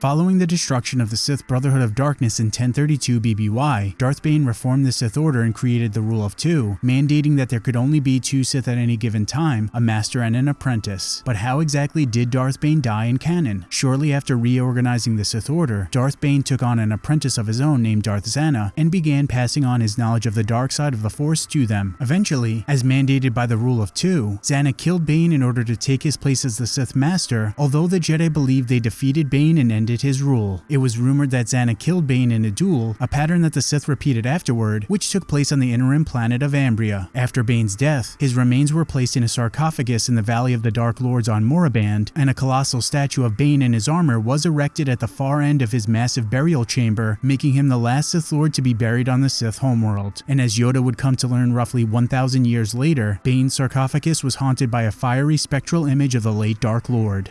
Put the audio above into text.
Following the destruction of the Sith Brotherhood of Darkness in 1032 BBY, Darth Bane reformed the Sith Order and created the Rule of Two, mandating that there could only be two Sith at any given time, a master and an apprentice. But how exactly did Darth Bane die in canon? Shortly after reorganizing the Sith Order, Darth Bane took on an apprentice of his own named Darth Zannah and began passing on his knowledge of the dark side of the Force to them. Eventually, as mandated by the Rule of Two, Zannah killed Bane in order to take his place as the Sith Master, although the Jedi believed they defeated Bane and ended his rule. It was rumored that Zannah killed Bane in a duel, a pattern that the Sith repeated afterward, which took place on the Inner Rim planet of Ambria. After Bane's death, his remains were placed in a sarcophagus in the Valley of the Dark Lords on Moraband, and a colossal statue of Bane in his armor was erected at the far end of his massive burial chamber, making him the last Sith Lord to be buried on the Sith homeworld. And as Yoda would come to learn roughly 1,000 years later, Bane's sarcophagus was haunted by a fiery spectral image of the late Dark Lord.